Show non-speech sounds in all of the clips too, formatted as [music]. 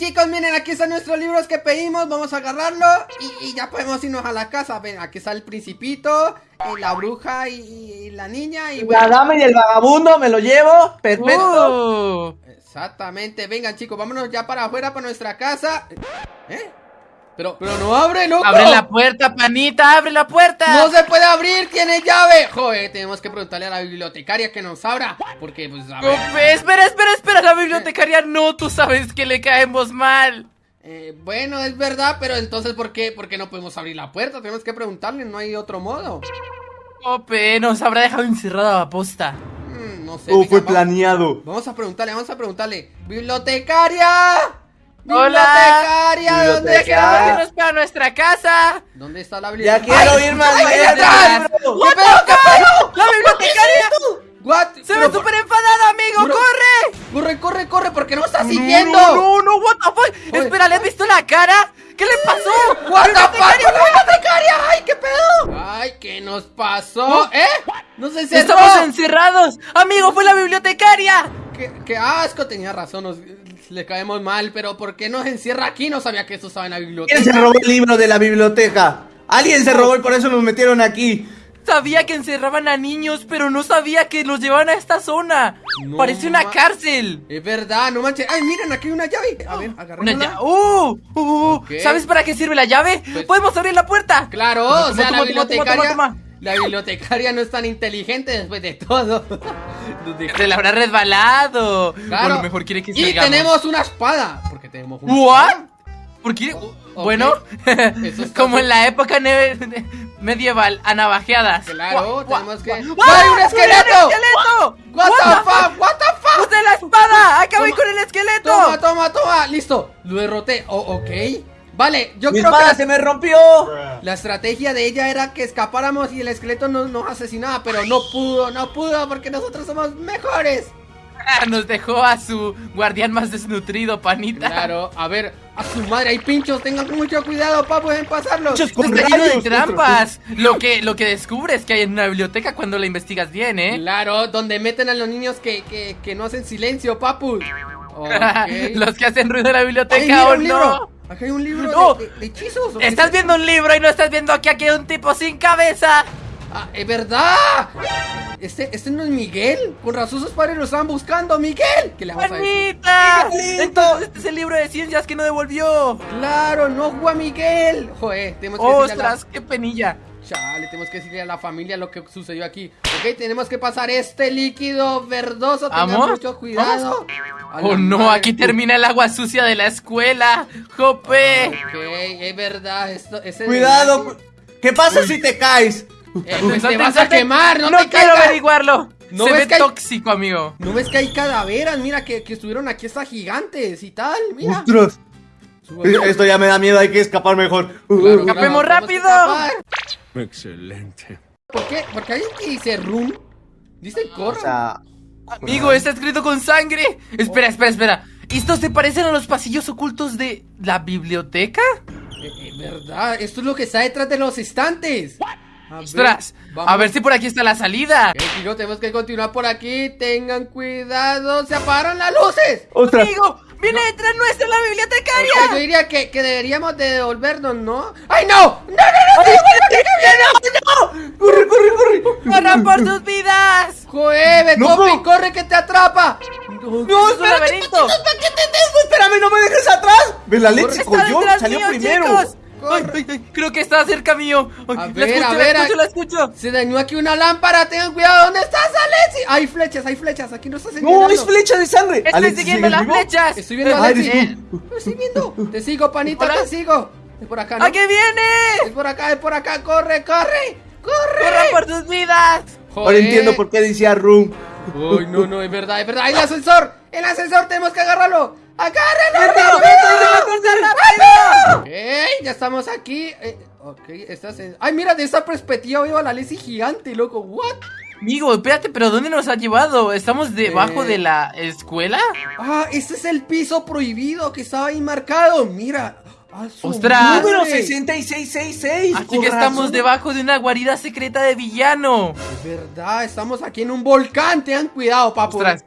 chicos, miren, aquí están nuestros libros que pedimos Vamos a agarrarlo y, y ya podemos irnos a la casa Ven, aquí está el principito, y la bruja y, y la niña y La dama y el vagabundo, me lo llevo. Perfecto. Uh, Exactamente, vengan chicos, vámonos ya para afuera, para nuestra casa ¿Eh? Pero, pero no abre, loco abre la puerta, panita, abre la puerta. No se puede abrir, tiene llave Joder, tenemos que preguntarle a la bibliotecaria que nos abra Porque, pues, a ver Cope, espera, espera, espera, la bibliotecaria no, tú sabes que le caemos mal. eh, Bueno, es verdad, pero entonces, ¿por qué? ¿Por qué no podemos abrir la puerta? Tenemos que preguntarle, no hay otro modo Cope, nos habrá dejado encerrada a posta. Mm, No sé, Todo venga, fue planeado. Vamos a preguntarle, vamos a preguntarle. ¡Bibliotecaria! Hola. ¡Bibliotecaria! ¿Dónde Ya queremos está? irnos para nuestra casa. ¿Dónde está la Ya bibliotecaria? quiero ir más ¡Ay, allá atrás! atrás. ¿Qué pedo? ¿Qué pedo? ¡La bibliotecaria! ¿What? ¡Se ve súper enfadada, amigo! Bro- ¡Corre! Corre, corre, corre, porque no está siguiendo. No, no, no, what the fuck. Oye. Espera, ¿le has visto la cara? ¿Qué le pasó? What the fuck, la bibliotecaria. ¡Ay, qué pedo! Ay, ¿qué nos pasó? ¿Eh? No se cerró. Estamos encerrados. Amigo, fue la bibliotecaria. Qué, qué asco, tenía razón, nos- le caemos mal, pero ¿por qué nos encierra aquí? No sabía que eso estaba en la biblioteca. ¿Quién se robó el libro de la biblioteca? Alguien se robó y por eso nos metieron aquí. Sabía que encerraban a niños, pero no sabía que los llevaban a esta zona. No Parece una cárcel. Es verdad, no manches. Ay, miren, aquí hay una llave. A ver, Una agarrémosla. llave. ¡Uh! uh, uh. Ok. ¿Sabes para qué sirve la llave? Pues- Podemos abrir la puerta. Claro, Toma, o sea, toma, la toma, toma, bibliotecaria. La bibliotecaria no es tan inteligente después de todo. Se le habrá resbalado. Claro. O lo mejor quiere que Y salgamos. tenemos una espada. Porque tenemos una ¿What? espada. ¿Por qué? Bueno, [laughs] está como en la época [laughs] medieval, a navajeadas. Claro, tenemos que. guau. ¡Ay, un ¡Mira esqueleto! el esqueleto! What the fuck, what the fuck. ¡Use la espada! ¡Acabé Toma. con el esqueleto! Toma, toma, toma. Listo, lo derroté. Oh, ok. Vale, yo Mi creo que la, se me rompió. la estrategia de ella era que escapáramos y el esqueleto nos, nos asesinaba, pero no pudo, no pudo porque nosotros somos mejores. Ah, Nos dejó a su guardián más desnutrido, panita. Claro, a ver, a su madre hay pinchos, tengan mucho cuidado, pa, pueden pasarlos. Pinchos Está lleno de trampas. Lo que, lo que descubres que hay en una biblioteca cuando la investigas bien, ¿eh? Claro, donde meten a los niños que, que, que no hacen silencio, papu. [laughs] Los que hacen ruido en la Ay, biblioteca mira, o un libro. Acá hay un libro No. de, de- de hechizos. ¿o Estás es? viendo un libro y no estás viendo que aquí hay un tipo sin cabeza. Ah, es verdad. Este, este no es Miguel. Con razón sus padres lo estaban buscando, Miguel. ¿Qué le vamos a decir? Entonces este es el libro de ciencias que no devolvió. Claro, no jugó a Miguel. Joder, tenemos que. ¡Ostras, qué penilla! Chale, tenemos que decirle a la familia lo que sucedió aquí. Ok, tenemos que pasar este líquido verdoso. Tengan ¿Vamos? mucho cuidado. Oh no, madre. aquí termina el agua sucia de la escuela. ¡Jope! Ok, es verdad. Esto, ese Cuidado. ¿Qué pasa si te caes? Eh, te vas a quemar, no, no te quiero caigas. averiguarlo. ¿No Se ves ve que hay- tóxico, amigo. ¿No ves que hay calaveras? Mira, que, que estuvieron aquí hasta gigantes y tal. Mira. Ostras. Esto ya me da miedo, hay que escapar mejor. Claro, Escapemos tenemos que rápido. Excelente. ¿Por qué? Porque alguien que dice run. Dice O corran. sea, Amigo, está escrito con sangre. Espera, espera, espera. ¿Estos se parecen a los pasillos ocultos de la biblioteca? Eh, eh, ¿Verdad? Esto es lo que está detrás de los estantes. A ver, Ostras, vamos. a ver si por aquí está la salida. Ok, chicos, tenemos que continuar por aquí. Tengan cuidado. Se apagaron las luces. ostras. Amigo, viene detrás nuestra la Ok, yo bibliotecaria. diría que, que deberíamos de devolvernos, ¿no? ¡Ay, no! ¡No, no, no! ¡No, Corre, corre, corre. ¡Corran por sus vidas! ¡Joder, No, no. corre que te atrapa! No, ¡Es un espérate. laberinto! ¿Qué te tengo? Espérame, no me dejes atrás. Ve, la leche se ¡Está cogió, detrás salió mío, primero. chicos! Ay, ay, ay, creo que está cerca mío. Ay, A la ver, escucho, a la ver, escucho, a- la escucho. Se dañó aquí una lámpara, tengan cuidado, ¿dónde estás, Alexi? Hay flechas, hay flechas, aquí no está No, señalando. es flecha de sangre. Estoy Alex, siguiendo ¿sigues las vivo? flechas. Estoy viendo a Alexi. estoy viendo. Te sigo, panita, Hola. te sigo. Es por acá, ¿no? ¡A qué viene! Es por acá, es por acá, corre, corre, corre. ¡Corran por sus vidas! Ahora entiendo por qué decía Room. Uy, no, no, es verdad, es verdad. ¡Hay el ascensor! ¡El ascensor! ¡Tenemos que agarrarlo! ¡Agárrenlo! ¡Rápido, rápido! Ok, ya estamos aquí. Eh, ok, estás en... Ay, mira, de esta perspectiva veo a la Leslie gigante, loco. ¿What? Amigo, espérate, pero ¿dónde nos ha llevado? ¿Estamos debajo Eh. de la escuela? Ah, este es el piso prohibido que estaba ahí marcado. Mira. ¡Ostras! madre. Número 6666. Así que estamos debajo de una guarida secreta de villano. Es verdad, estamos aquí en un volcán. Tengan cuidado, papu. Ostras.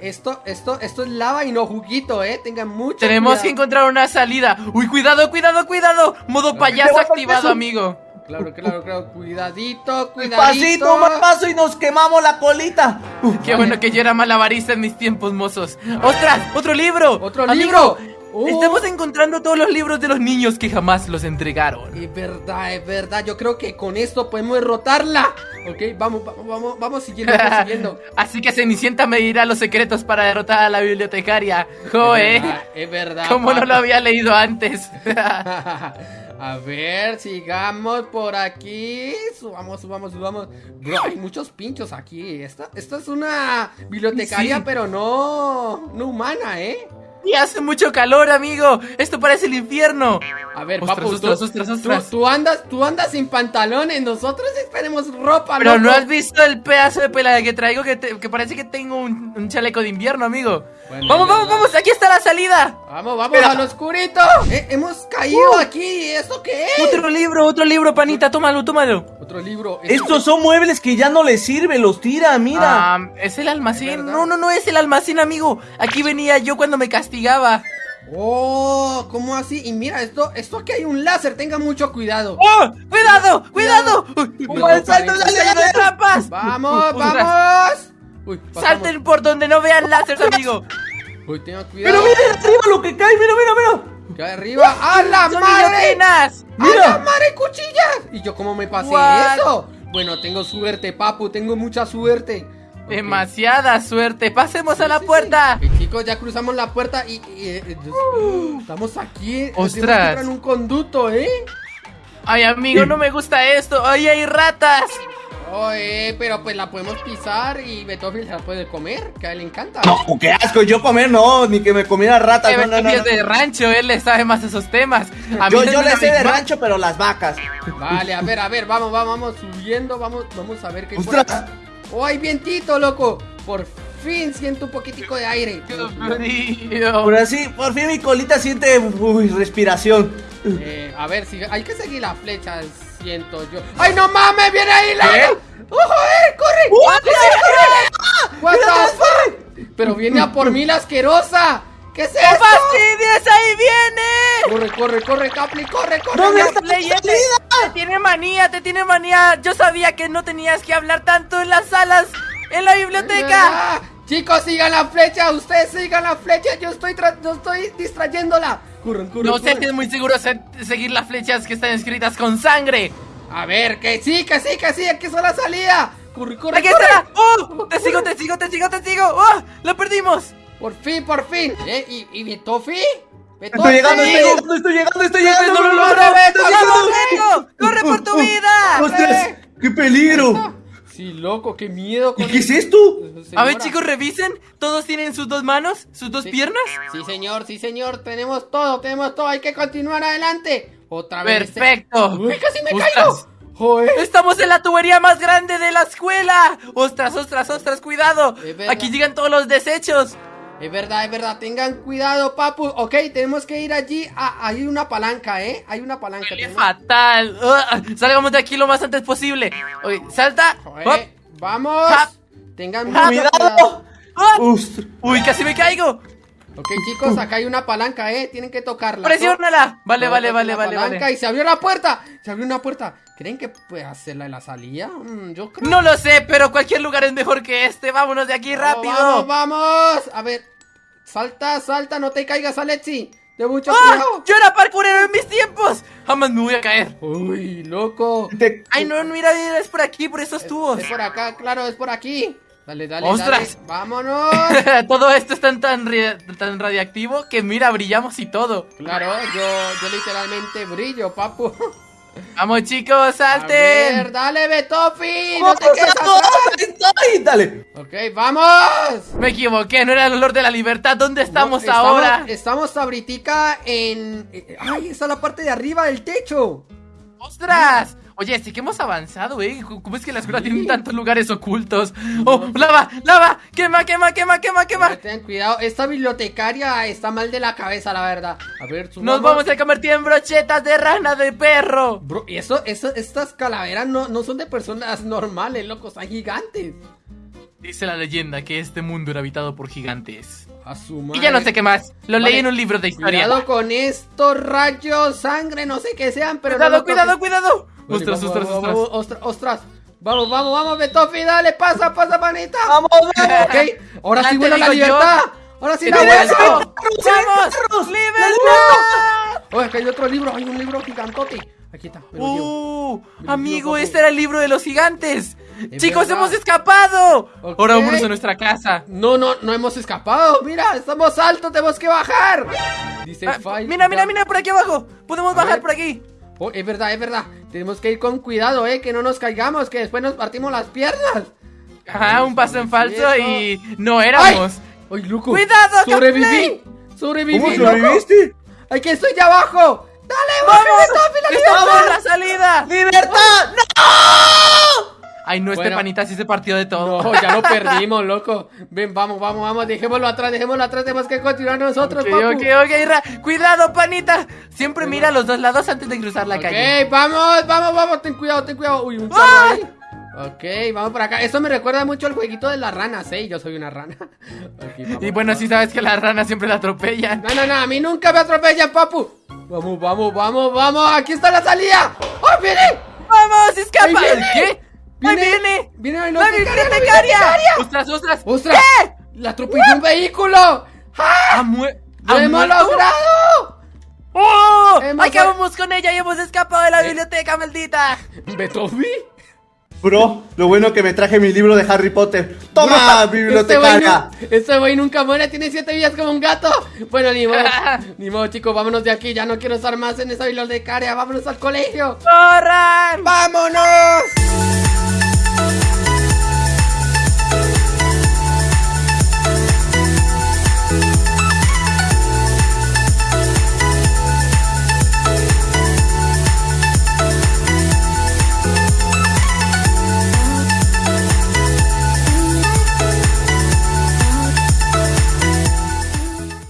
Esto, esto, esto es lava y no juguito, eh. Tengan mucho Tenemos cuidado. que encontrar una salida. Uy, cuidado, cuidado, cuidado. Modo payaso activado, amigo. Claro, claro, claro. Cuidadito, cuidadito. Pasito, más paso y nos quemamos la colita. Qué bueno que yo era malabarista en mis tiempos mozos. ¡Ostras! ¡Otro libro! ¡Otro Amigo, libro! Uh. Estamos encontrando todos los libros de los niños que jamás los entregaron. Es verdad, es verdad. Yo creo que con esto podemos derrotarla. Ok, vamos, vamos, vamos, vamos siguiendo, vamos [laughs] siguiendo. Así que Cenicienta me dirá los secretos para derrotar a la bibliotecaria. Es Joe, verdad, es verdad. ¿cómo no lo había leído antes? [laughs] [laughs] A ver, sigamos por aquí. Subamos, subamos, subamos. Bro, hay muchos pinchos aquí. Esta, esta es una bibliotecaria, Sí. pero no, no humana, ¿eh? Y hace mucho calor, amigo. Esto parece el infierno. A ver, Ostras, papu, ostras, tú, ostras, tú- ostras. tú andas, tú andas sin pantalones. Nosotros esperemos ropa, Pero no loco. has visto el pedazo de pelada que traigo que, te- que parece que tengo un, un chaleco de invierno, amigo. Bueno, vamos, vamos, vamos, aquí está la salida. Vamos, vamos Espera. al oscurito. Eh, hemos caído Uh. aquí. ¿Esto qué es? Otro libro, otro libro, panita, tómalo, tómalo. Otro libro. Estos son muebles que ya no les sirven, los tira, mira. Ah, es el almacén. No, no, no es el almacén, amigo. Aquí venía yo cuando me castigaba. Oh, ¿cómo así? Y mira, esto, esto aquí hay un láser. Tenga mucho cuidado. ¡Oh! ¡Cuidado! ¡Cuidado! Uy, Cuidado, trampas! Vamos, vamos. Uy. Salten por donde no vean láseres, amigo. Uy, tengan Pero cuidado. mira arriba lo que cae, mira, mira, mira. Que arriba. ¡A la ¡Son madre! guillotinas! ¡A Mira. la madre cuchillas! ¿Y yo cómo me pasé What? eso? Bueno, tengo suerte, papu. Tengo mucha suerte. Demasiada suerte. Pasemos a la Sí, sí. puerta. Ok, chicos, ya cruzamos la puerta y, y, eh, Dios, estamos aquí. eh, Ostras. en un conducto, ¿eh? Ay, amigo, no me gusta esto. ¡Ay, hay ratas! Oye, pero pues la podemos pisar y Beethoven se la puede comer, que a él le encanta. No, qué asco, yo comer no, ni que me comiera rata. Que No, no, no, es no. de rancho, él le sabe más esos temas. A mí Yo, no yo le sé de rancho, pero las vacas. Vale, a ver, a ver, vamos, vamos, vamos subiendo, vamos, vamos a ver qué por ¡Ostras! acá. ¡Oh, hay vientito, loco! Por fin siento un poquitico de aire. Ahora sí, por fin mi colita siente, uy, respiración. Eh, a ver, si hay que seguir las flechas, siento yo. ¡Ay, no mames! ¡Viene ahí la! ¿Qué? ¡Ojo, eh! ¡Corre! ¡Corre! ¡What the fuck! Pero viene a por mí la asquerosa. ¿Qué es ¡Qué esto? fastidies! ¡Ahí viene! Corre, corre, corre, Capli, corre, corre. Te, te tiene manía, te tiene manía. Yo sabía que no tenías que hablar tanto en las salas, en la biblioteca. Chicos, sigan la flecha, ustedes sigan la flecha, yo estoy tra- yo estoy distrayéndola. No sé si es muy seguro se- seguir las flechas que están escritas con sangre. A ver, que sí, que sí, que sí, aquí está la salida. Corre, corre, ¡Aquí corre. está! ¡Oh! ¡Te sigo, te sigo, te sigo, te sigo! ¡Oh! ¡Lo perdimos! Por fin, por fin. ¿Eh? ¿Y, y Betofi? Estoy llegando, estoy llegando, estoy llegando, estoy llegando. ¡No lo no, logro! no, estoy ¡Vamos, llegando. Diego! ¡Corre por tu [laughs] vida! ¡Ostras! ¡Qué peligro! Sí, loco, qué miedo. ¿Y qué es esto? A ver, chicos, revisen. ¿Todos tienen sus dos manos? ¿Sus dos Sí. piernas? Sí, señor, sí, señor. Tenemos todo, tenemos todo. Hay que continuar adelante. Otra vez. ¡Perfecto! Uy, casi me Ostras. caigo. Joder. ¡Estamos en la tubería más grande de la escuela! ¡Ostras, ostras, ostras! ¡Cuidado! Aquí llegan todos los desechos. Es verdad, es verdad. Tengan cuidado, papu. Ok, tenemos que ir allí. a- hay una palanca, ¿eh? Hay una palanca. ¡Qué tenemos- fatal! Salgamos de aquí lo más antes posible. Oye, salta. Joder. Vamos. Hop. Tengan Cuidado. cuidado. Ostras. ¡Uy, casi me caigo! Ok, chicos, acá hay una palanca, ¿eh? Tienen que tocarla. ¡Presiónala! Vale, vale, vale, vale, palanca vale. Y se abrió la puerta. Se abrió una puerta. ¿Creen que puede hacerla en la salida? Mm, yo creo. No lo sé, pero cualquier lugar es mejor que este. Vámonos de aquí rápido. Vamos, vamos. A ver. Salta, salta, no te caigas, Alexi. De mucho ¡Ah! cuidado. ¡Yo era parkourero en mis tiempos! Jamás me voy a caer. Uy, loco. Te- Ay, no, mira, mira, es por aquí, por esos tubos. Es por acá, claro, es por aquí. Dale, dale, ¡Ostras! dale. Vámonos. [laughs] Todo esto es tan, tan, tan radiactivo que mira, brillamos y todo. Claro, yo, yo literalmente brillo, papu. [laughs] Vamos, chicos, A ver, salten. dale, Betofi. No te ¡Vamos, quedes atrás. ¡Ay, dale! Ok, vamos. Me equivoqué, no era el olor de la libertad. ¿Dónde estamos No, ahora? Estamos ahorita en... eh, Ay, está la parte de arriba del techo. ¡Ostras! Oye, sí que hemos avanzado, ¿eh? ¿Cómo es que la escuela tiene tantos lugares ocultos? ¡Oh, lava, lava! ¡Quema, quema, quema, quema, quema! Ten cuidado, esta bibliotecaria está mal de la cabeza, la verdad. A ver, subamos. Nos vamos a convertir en brochetas de rana de perro. Bro, y eso, eso, estas calaveras no, no son de personas normales, locos, son gigantes. Dice la leyenda que este mundo era habitado por gigantes. A su Y ya no sé qué más. Lo Vale, leí en un libro de historia. Cuidado con estos rayos, sangre, no sé qué sean, pero cuidado, no cuidado, cuidado. Ostras, ostras, ostras. vamos, ostras, ostras. Vamos, vamos, vamos, Betofi, dale, pasa, pasa, manita. ¡Vamos, vamos! Ok, ahora sí vuela la libertad. Ahora sí ¡Que la vuelvo! ¡Vamos! ¡Libertad! Oye, que hay otro libro, hay un libro gigantote. Aquí está. ¡Uh! Amigo, este era el libro de los gigantes. Es Chicos, hemos escapado. Ahora vámonos a nuestra casa. No, no, no hemos escapado. Mira, estamos altos, tenemos que bajar. Dice Ah, mira, mira, mira por aquí abajo. Podemos bajar por aquí. Oh, es verdad, es verdad. Tenemos que ir con cuidado, eh, que no nos caigamos, que después nos partimos las piernas. Ajá, un paso en falso y no éramos. ¡Ay, loco! ¡Cuidado, ¡Sobreviví! ¡Sobreviví, ¿Cómo sobreviviste? ¡Aquí estoy ya abajo! ¡Dale, ¡Vamos! Betofi, la ¡Estamos libertad! en la salida! ¡Libertad! Ay, no, este Bueno. panita sí se partió de todo. No, ya lo perdimos, loco. Ven, vamos, vamos, vamos, dejémoslo atrás, dejémoslo atrás, tenemos que continuar nosotros, Ok, papu. ok, ok, Ra. Cuidado, panita. Siempre mira a los dos lados antes de cruzar la Ok, calle. vamos, vamos, vamos, ten cuidado, ten cuidado. Uy, un ahí. Ok, vamos por acá. Eso me recuerda mucho al jueguito de las ranas, ¿eh? Yo soy una rana. [laughs] Ok, vamos, Y bueno, sí sabes que las ranas siempre la atropellan. No, no, no, a mí nunca me atropellan, papu. Vamos, vamos, vamos, vamos. Aquí está la salida. ¡Oh, viene! ¡Vamos, escapa! ¡Ahí viene! ¿Qué? ¡Ahí viene! ¡Viene la ¡La bibliotecaria, bibliotecaria! ¡Ostras, ostras! ¡Ostras! ¡La atropelló un vehículo! ¡Ah! ¡Ha, mue- ¡Lo ha hemos muerto! logrado! ¡Oh! Hemos- ¡Acabamos con ella y hemos escapado de la Eh. biblioteca, maldita! ¿Betofi? Bro, lo bueno que me traje mi libro de Harry Potter. ¡Toma, Este bibliotecaria! güey, este güey nunca muere, tiene siete vidas como un gato. Bueno, ni modo, [laughs] ni modo, chicos, vámonos de aquí. Ya no quiero estar más en esa bibliotecaria. Vámonos al colegio. ¡Corran! ¡Vámonos!